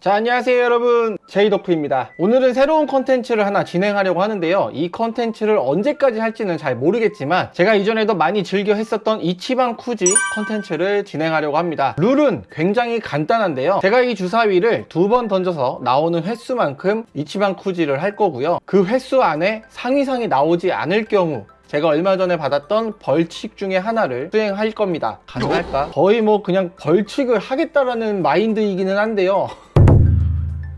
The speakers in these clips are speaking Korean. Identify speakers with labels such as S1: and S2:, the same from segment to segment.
S1: 자 안녕하세요 여러분. 제이더프입니다. 오늘은 새로운 컨텐츠를 하나 진행하려고 하는데요. 이 컨텐츠를 언제까지 할지는 잘 모르겠지만 제가 이전에도 많이 즐겨 했었던 이치방 쿠지 컨텐츠를 진행하려고 합니다. 룰은 굉장히 간단한데요. 제가 이 주사위를 두 번 던져서 나오는 횟수만큼 이치방 쿠지를 할 거고요. 그 횟수 안에 상위상이 나오지 않을 경우 제가 얼마 전에 받았던 벌칙 중에 하나를 수행할 겁니다. 가능할까? 거의 뭐 그냥 벌칙을 하겠다라는 마인드이기는 한데요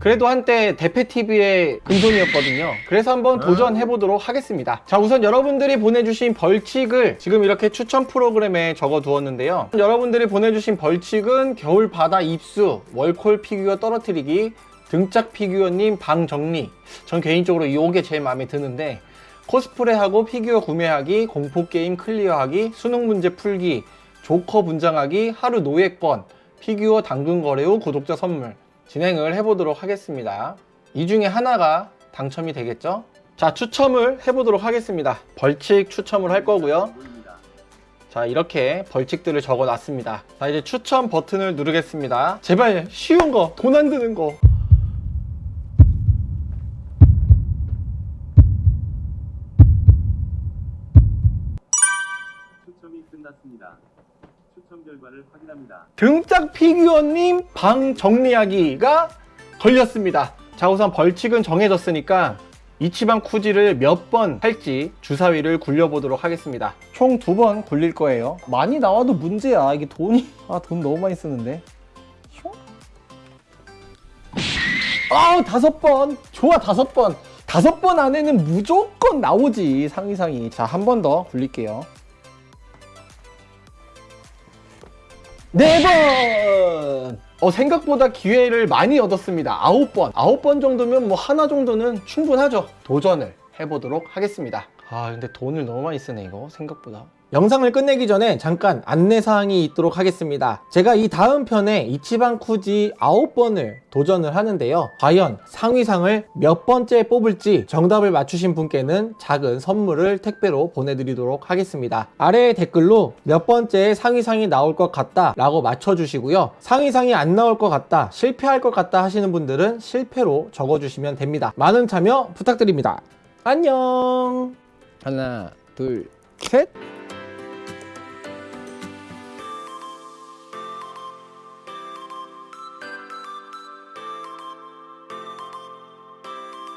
S1: 그래도 한때 대패TV의 금손이었거든요. 그래서 한번 도전해보도록 하겠습니다. 자 우선 여러분들이 보내주신 벌칙을 지금 이렇게 추천 프로그램에 적어 두었는데요. 여러분들이 보내주신 벌칙은 겨울바다 입수, 월콜 피규어 떨어뜨리기, 등짝 피규어님 방 정리. 전 개인적으로 이게 제일 마음에 드는데 코스프레하고 피규어 구매하기, 공포게임 클리어하기, 수능 문제 풀기, 조커 분장하기, 하루 노예권, 피규어 당근 거래 후 구독자 선물 진행을 해보도록 하겠습니다. 이 중에 하나가 당첨이 되겠죠? 자, 추첨을 해보도록 하겠습니다. 벌칙 추첨을 할 거고요. 자, 이렇게 벌칙들을 적어 놨습니다. 자, 이제 추첨 버튼을 누르겠습니다. 제발 쉬운 거, 돈 안 드는 거.
S2: 추첨이 끝났습니다. 추첨 결과를 확인합니다.
S1: 등짝 피규어님 방 정리하기가 걸렸습니다. 자 우선 벌칙은 정해졌으니까 이치방 쿠지를 몇 번 할지 주사위를 굴려보도록 하겠습니다. 총 두 번 굴릴 거예요. 많이 나와도 문제야. 이게 돈이 아 돈 너무 많이 쓰는데. 슝. 아우 다섯 번 좋아 다섯 번 다섯 번 안에는 무조건 나오지 상위상이 자 한 번 더 굴릴게요. 네 번! 어, 생각보다 기회를 많이 얻었습니다. 아홉 번. 아홉 번 정도면 뭐 하나 정도는 충분하죠. 도전을 해보도록 하겠습니다. 아, 근데 돈을 너무 많이 쓰네, 이거. 생각보다. 영상을 끝내기 전에 잠깐 안내사항이 있도록 하겠습니다. 제가 이 다음 편에 이치방 쿠지 9번을 도전을 하는데요. 과연 상위상을 몇 번째 뽑을지 정답을 맞추신 분께는 작은 선물을 택배로 보내드리도록 하겠습니다. 아래 댓글로 몇 번째 상위상이 나올 것 같다 라고 맞춰주시고요. 상위상이 안 나올 것 같다, 실패할 것 같다 하시는 분들은 실패로 적어주시면 됩니다. 많은 참여 부탁드립니다. 안녕! 하나, 둘, 셋!